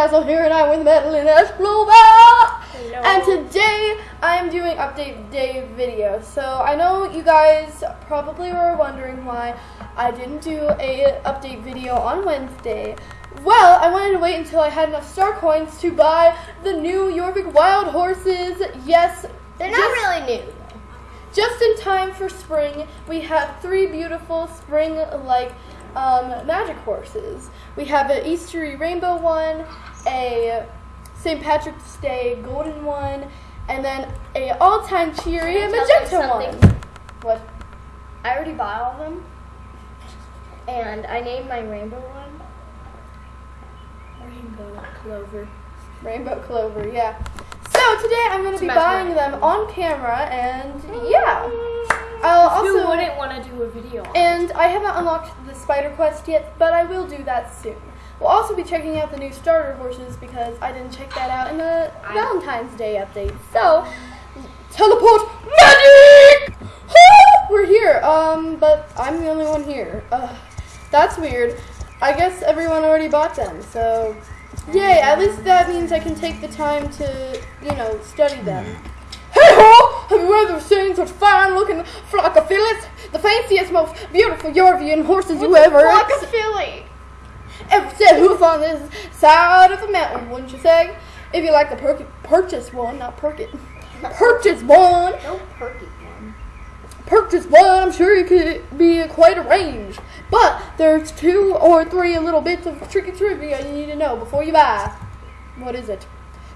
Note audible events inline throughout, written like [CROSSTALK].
Birchcastle here, and I'm with Madeline Esplova. And today I'm doing update day video. So I know you guys probably were wondering why I didn't do a update video on Wednesday. Well, I wanted to wait until I had enough star coins to buy the new Jorvik Wild horses. Yes, They're not just- really new. just in time for spring, we have three beautiful spring-like um, magic horses. We have an Eastery rainbow one, a St. Patrick's Day golden one, and then a all-time cheery Can I tell you magenta one. What? I already bought all of them, and I named my rainbow one. Rainbow clover. Rainbow clover, yeah. So today I'm going To be buying them on camera, and yeah. I'll also Who wouldn't want to do a video on? And I haven't unlocked the Spider Quest yet, but I will do that soon. We'll also be checking out the new starter horses because I didn't check that out in the I- Valentine's Day update. So, teleport magic! Woo! We're here. Um, but I'm the only one here. Ugh, that's weird. I guess everyone already bought them, so yay! At least that means I can take the time to, you know, study them. Hey ho! Have you ever seen such fine looking flockophilus? The fanciest, most beautiful Yorvian horses you ever ex- a filly. ever set hoof on this side of the mountain, wouldn't you say? If you like the per- purchase one, not perk it. Purchase one, No perky one. purchase one, I'm sure it could be quite a range. But there's two or three little bits of tricky trivia you need to know before you buy. What is it?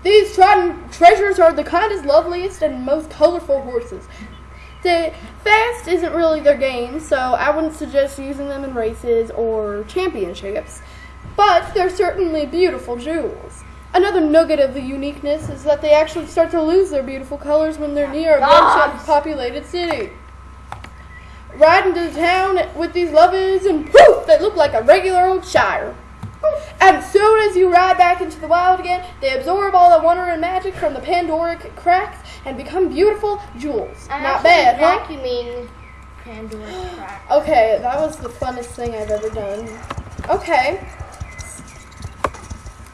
These trodden treasures are the kindest, loveliest, and most colorful horses. The fast isn't really their game, so I wouldn't suggest using them in races or championships. But they're certainly beautiful jewels. Another nugget of the uniqueness is that they actually start to lose their beautiful colors when they're near a densely populated city. Ride into town with these lovers, and poof, they look like a regular old shire. And soon as you ride back into the wild again, they absorb all the wonder and magic from the Pandoric cracks and become beautiful jewels. I'm Not bad, huh? Vacuuming Pandora's crack. Okay, that was the funnest thing I've ever done. Okay.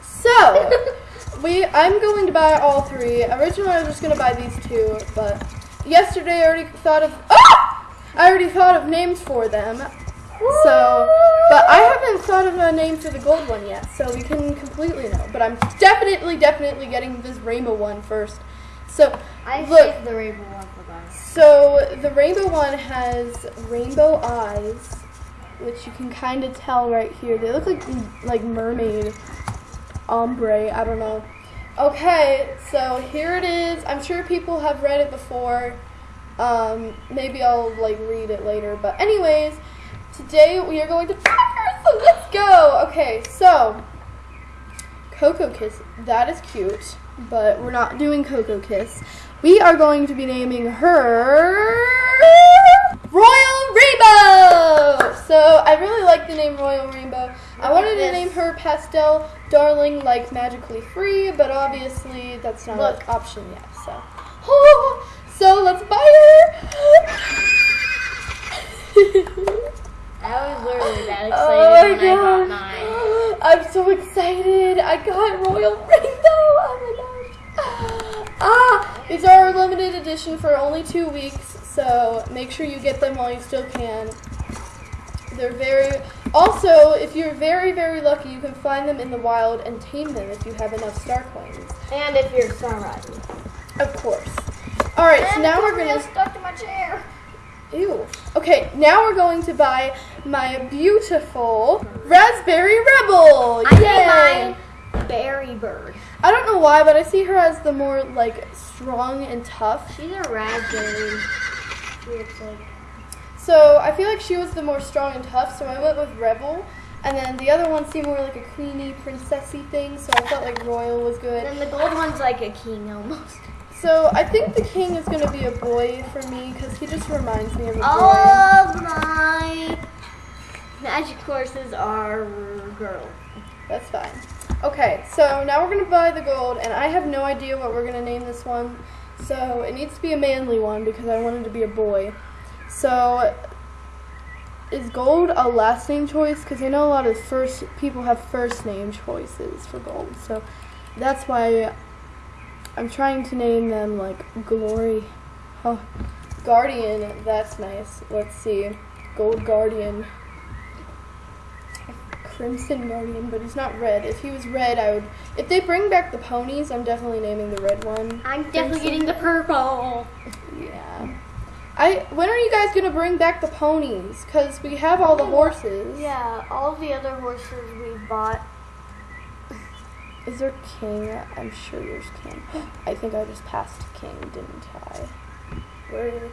So, [LAUGHS] we I'm going to buy all three. Originally I was just gonna buy these two, but yesterday I already thought of ah! I already thought of names for them. So, but I haven't thought of a name for the gold one yet, so we can completely know. But I'm definitely, definitely getting this rainbow one first. So, I look, the rainbow one for guys. so the rainbow one has rainbow eyes, which you can kind of tell right here. They look like like mermaid ombre. I don't know. Okay, so here it is. I'm sure people have read it before. Um, maybe I'll like read it later. But anyways, today we are going to so let's go. Okay, so Cocoa Kiss. That is cute, but we're not doing Cocoa Kiss. We are going to be naming her Royal Rainbow. So I really like the name Royal Rainbow. I wanted to name her Pastel Darling like magically free, but obviously that's not Look. an option yet. So, [LAUGHS] so let's buy her. [LAUGHS] I was literally [LAUGHS] that excited Oh when I got my mine. god! [GASPS] I'm so excited! I got Royal Rainbow! Oh my gosh! [GASPS] Ah! These are limited edition for only two weeks, so make sure you get them while you still can. They're very. Also, if you're very, very lucky, you can find them in the wild and tame them if you have enough star coins. And if you're Star Rising. Of course. Alright, so now we're gonna. stuck to my chair. Ew. Okay, now we're going to buy my beautiful Raspberry Rebel. I Yay! my berry bird. I don't know why, but I see her as the more like strong and tough. She's a raspberry. She looks like. So I feel like she was the more strong and tough, so I went with Rebel. And then the other one seemed more like a queenie, princessy thing, so I felt like Royal was good. And the gold one's like a king almost. So I think the king is gonna be a boy for me because he just reminds me of a boy. All of my magic courses are girl. That's fine. Okay, so now we're gonna buy the gold, and I have no idea what we're gonna name this one. So it needs to be a manly one because I wanted to be a boy. So is gold a last name choice? Because I know a lot of first people have first name choices for gold, so that's why I'm trying to name them like Glory, oh, Guardian. That's nice. Let's see, Gold Guardian, Crimson Guardian, but he's not red. If he was red, I would. If they bring back the ponies, I'm definitely naming the red one. I'm definitely getting the purple. [LAUGHS] Yeah. I when are you guys gonna bring back the ponies? Cause we have all the horses. Yeah, all the other horses we bought. Is there king? I'm sure there's king. [GASPS] I think I just passed king, didn't I? Where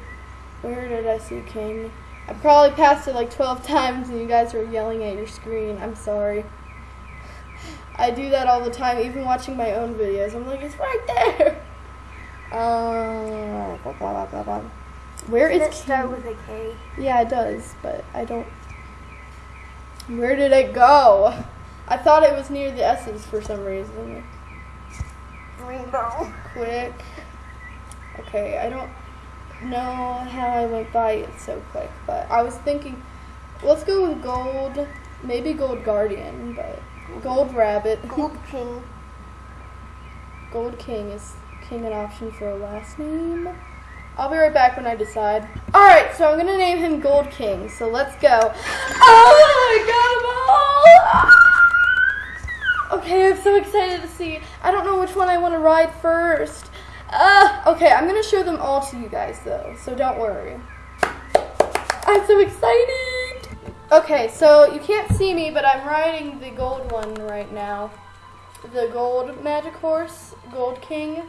where did I see king? I probably passed it like 12 [LAUGHS] times and you guys were yelling at your screen. I'm sorry. [LAUGHS] I do that all the time, even watching my own videos. I'm like, it's right there. Uh, blah, blah, blah, blah. Where Does is it start king? with a K? Yeah, it does, but I don't. Where did it go? I thought it was near the S's for some reason. Rainbow. Quick. Okay, I don't know how I went by it so quick, but I was thinking, let's go with gold, maybe gold guardian, but gold rabbit. Gold [LAUGHS] King. Gold king is king an option for a last name? I'll be right back when I decide. Alright, so I'm gonna name him Gold King, so let's go. [GASPS] Oh, I got them all! Okay, I'm so excited to see. I don't know which one I want to ride first. Uh, okay, I'm gonna show them all to you guys though, so don't worry. I'm so excited! Okay, so you can't see me, but I'm riding the gold one right now the gold magic horse, Gold King.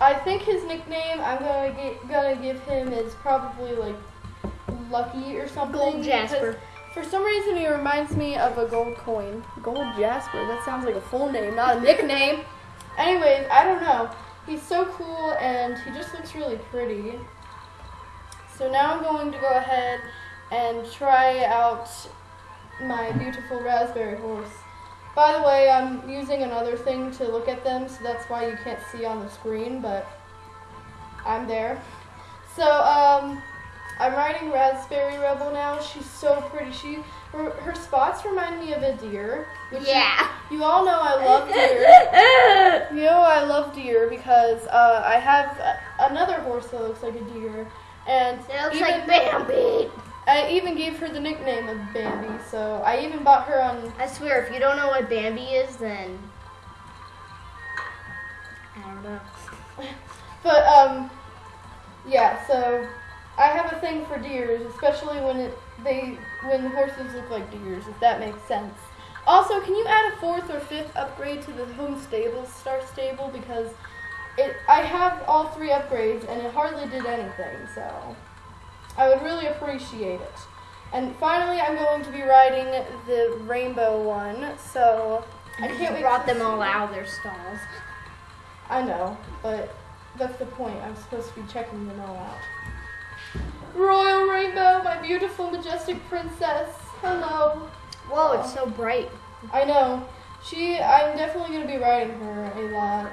I think his nickname I'm gonna get, gonna give him is probably like Lucky or something. Gold Jasper. For some reason, he reminds me of a gold coin. Gold Jasper. That sounds like a full name, not a nickname. Anyways, I don't know. He's so cool and he just looks really pretty. So now I'm going to go ahead and try out my beautiful raspberry horse. By the way, I'm using another thing to look at them, so that's why you can't see on the screen, but I'm there. So, um, I'm riding Raspberry Rebel now. She's so pretty. She, her, her spots remind me of a deer. which Yeah. You, you all know I love [LAUGHS] deer. You know I love deer because uh, I have another horse that looks like a deer, and It looks even, like Bambi. I even gave her the nickname of Bambi. So I even bought her on I swear, if you don't know what Bambi is, then I don't know. [LAUGHS] But um, yeah. So I have a thing for deers, especially when it, they when horses look like deers, if that makes sense. Also, can you add a fourth or fifth upgrade to the home stable, star stable because it I have all three upgrades and it hardly did anything. So I would really appreciate it. And finally, I'm going to be riding the rainbow one. So I can't wait brought them all out of their stalls. I know, but that's the point. I'm supposed to be checking them all out. Royal Rainbow, my beautiful, majestic princess. Hello. Whoa, it's so bright. I know. She, I'm definitely going to be riding her a lot.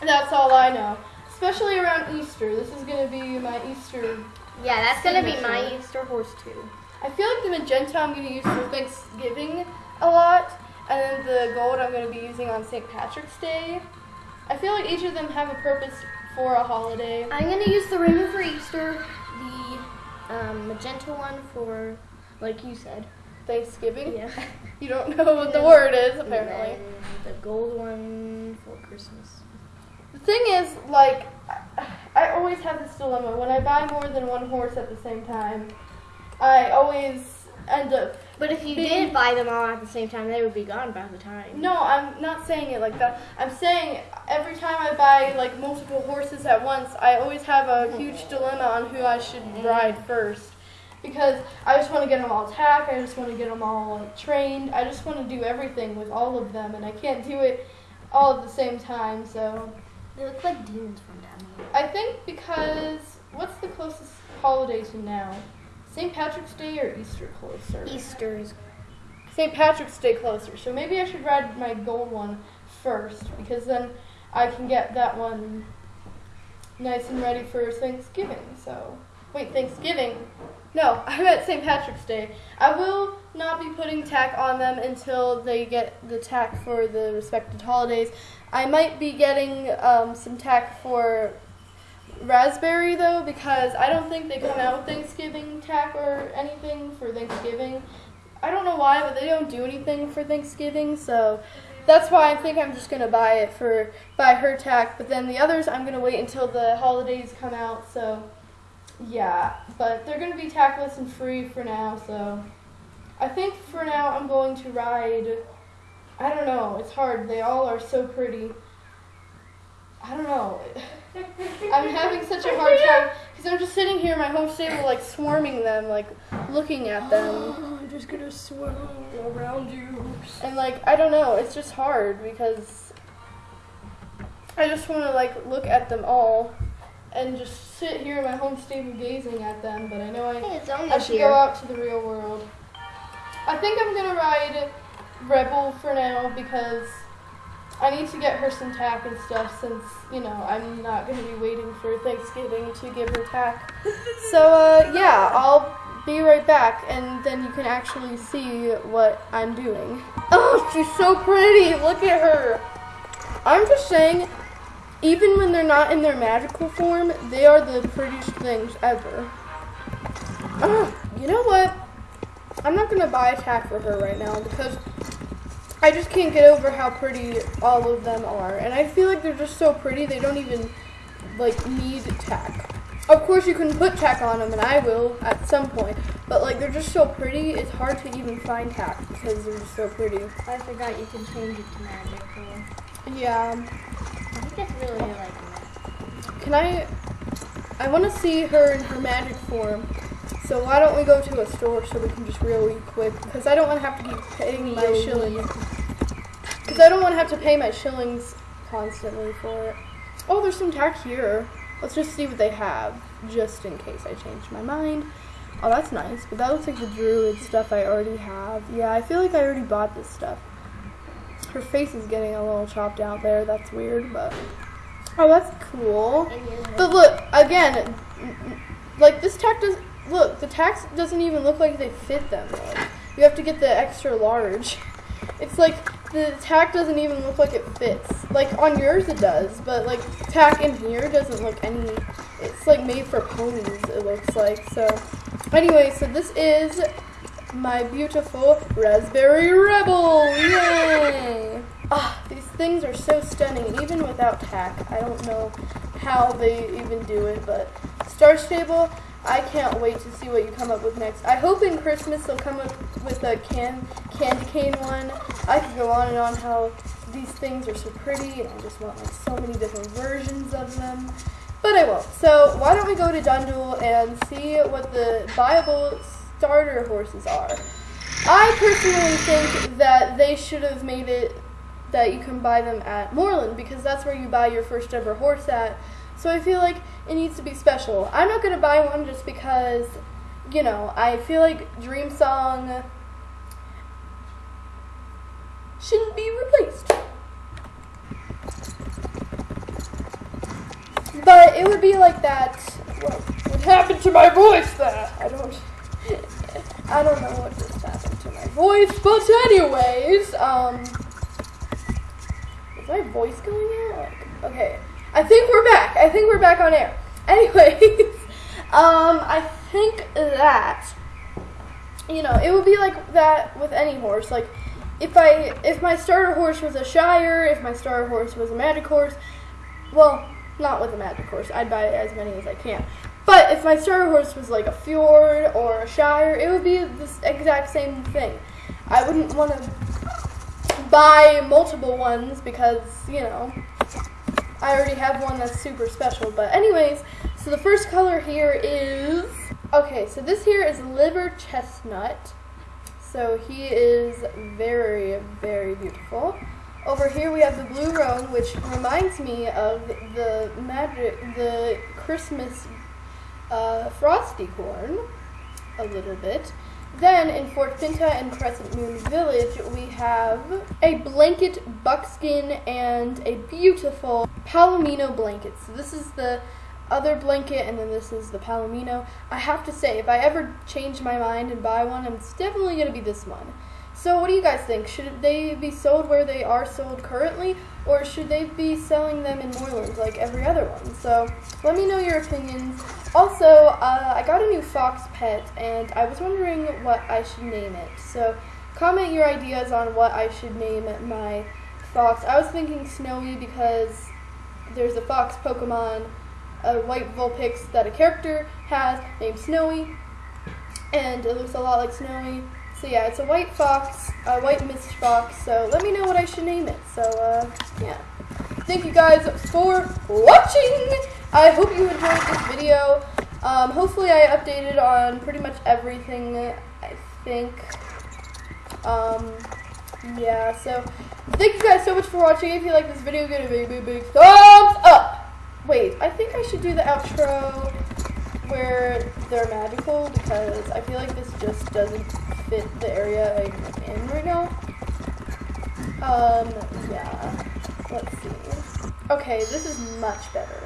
That's all I know. Especially around Easter. This is going to be my Easter. Yeah, that's gonna be my Easter horse too. I feel like the magenta I'm going to use for Thanksgiving a lot. And then the gold I'm going to be using on St. Patrick's Day. I feel like each of them have a purpose for a holiday. I'm gonna use the rainbow for Easter, the um, magenta one for, like you said. Thanksgiving. Yeah. [LAUGHS] You don't know what the word is, apparently. The gold one for Christmas. The thing is, like, I- I always have this dilemma. When I buy more than one horse at the same time, I always end up. But if you did buy them all at the same time, they would be gone by the time. No, I'm not saying it like that. I'm saying every time I buy, like, multiple horses at once, I always have a huge dilemma on who I should ride first. Because I just want to get them all tack, I just want to get them all like, trained, I just want to do everything with all of them, and I can't do it all at the same time, so. They look like demons from down here. I think because what's the closest holiday to now? St. Patrick's Day or Easter closer? Easter is St. Patrick's Day closer. So maybe I should ride my gold one first because then I can get that one nice and ready for Thanksgiving. So wait, Thanksgiving. No, I meant St. Patrick's Day. I will not be putting tack on them until they get the tack for the respected holidays. I might be getting um, some tack for raspberry though because I don't think they come out with Thanksgiving tack or anything for Thanksgiving. I don't know why, but they don't do anything for Thanksgiving, so that's why I think I'm just gonna buy it for buy her tack. But then the others, I'm gonna wait until the holidays come out. So yeah, but they're gonna be tackless and free for now. So I think for now I'm going to ride. I don't know. It's hard. They all are so pretty. I don't know. I'm having such a hard time because I'm just sitting here in my home stable, like swarming them, like looking at them. [GASPS] I'm just gonna swirl around you. And like I don't know, it's just hard because I just want to like look at them all and just sit here in my home stable gazing at them. But I know I Hey, it's only I should here. go out to the real world. I think I'm gonna ride Rebel for now because I need to get her some tack and stuff since you know I'm not gonna be waiting for Thanksgiving to give her tack. [LAUGHS] So uh, yeah, I'll be right back, and then you can actually see what I'm doing. Oh, she's so pretty! Look at her. I'm just saying, even when they're not in their magical form, they are the prettiest things ever. Ugh, you know what? I'm not gonna buy a tack for her right now because I just can't get over how pretty all of them are, and I feel like they're just so pretty they don't even like need tack. Of course, you can put tack on them, and I will at some point. But like they're just so pretty, it's hard to even find tack because they're just so pretty. I forgot you can change it to magic. Yeah. I think that's really like that. Can I? I want to see her in her magic form. So why don't we go to a store so we can just really quick? Because I don't want to have to keep paying my shillings. Because I don't want to have to pay my shillings constantly for it. Oh, there's some tack here. Let's just see what they have, just in case I change my mind. Oh, that's nice. But that looks like the druid stuff I already have. Yeah, I feel like I already bought this stuff. Her face is getting a little chopped out there. That's weird, but oh, that's cool. But look, again, like this tack does look, the tacks doesn't even look like they fit them. You have to get the extra large. [LAUGHS] It's like the tack doesn't even look like it fits. Like on yours it does, but like tack in here doesn't look any. It's like made for ponies. It looks like so. Anyway, so this is my beautiful raspberry rebel. Yay! Ah, these things are so stunning, even without tack, I don't know how they even do it. But Star Stable, I can't wait to see what you come up with next. I hope in Christmas they'll come up with a can candy cane one. I could go on and on how these things are so pretty, and I just want like so many different versions of them. But I won't. So why don't we go to Dundle and see what the viable starter horses are? I personally think that they should have made it that you can buy them at Moorland because that's where you buy your first ever horse at. So I feel like it needs to be special. I'm not gonna buy one just because, you know, I feel like Dream Song shouldn't be replaced. But it would be like that. What, what happened to my voice there? I don't. I don't know what just happened to my voice, but anyways, um, is my voice going out? Like, okay, I think we're back. I think we're back on air. [LAUGHS] Anyways, um, I think that you know it would be like that with any horse. Like, if I if my starter horse was a Shire, if my starter horse was a Magic horse, well, not with a Magic horse. I'd buy as many as I can. But if my starter horse was like a Fjord or a Shire, it would be this exact same thing. I wouldn't want to buy multiple ones because, you know, I already have one that's super special. But anyways, so the first color here is okay, so this here is liver chestnut. So he is very, very beautiful. Over here we have the blue roan, which reminds me of the magic, the Christmas uh, frosty corn, a little bit. Then in Fort Pinta and Crescent Moon Village, we have a blanket buckskin and a beautiful palomino blanket. So this is the other blanket, and then this is the Palomino. I have to say, if I ever change my mind and buy one, it's definitely going to be this one. So, what do you guys think? Should they be sold where they are sold currently, or should they be selling them in Moorland like every other one? So, let me know your opinions. Also, uh, I got a new fox pet, and I was wondering what I should name it. So, comment your ideas on what I should name my fox. I was thinking Snowy because there's a fox Pokemon, a white Vulpix that a character has named Snowy, and it looks a lot like Snowy. So yeah, it's a white fox, a white mist fox. So let me know what I should name it. So uh, yeah, thank you guys for watching. I hope you enjoyed this video. Um, hopefully I updated on pretty much everything. I think. Um, yeah. So thank you guys so much for watching. If you like this video, give it a big, big, big thumbs up. Wait, I think I should do the outro where they're magical because I feel like this just doesn't fit the area I'm in right now. Um, yeah. Let's see. Okay, this is much better.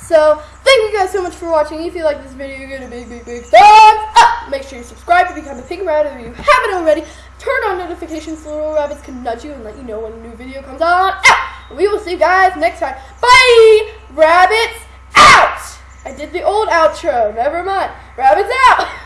So, thank you guys so much for watching. If you like this video, give it a big, big, big thumbs up. Make sure you subscribe to become a pink rabbit if you haven't already. Turn on notifications so little rabbits can nudge you and let you know when a new video comes on. Ah! We will see you guys next time. Bye! Rabbits out! I did the old outro. Never mind. Rabbits out! [LAUGHS]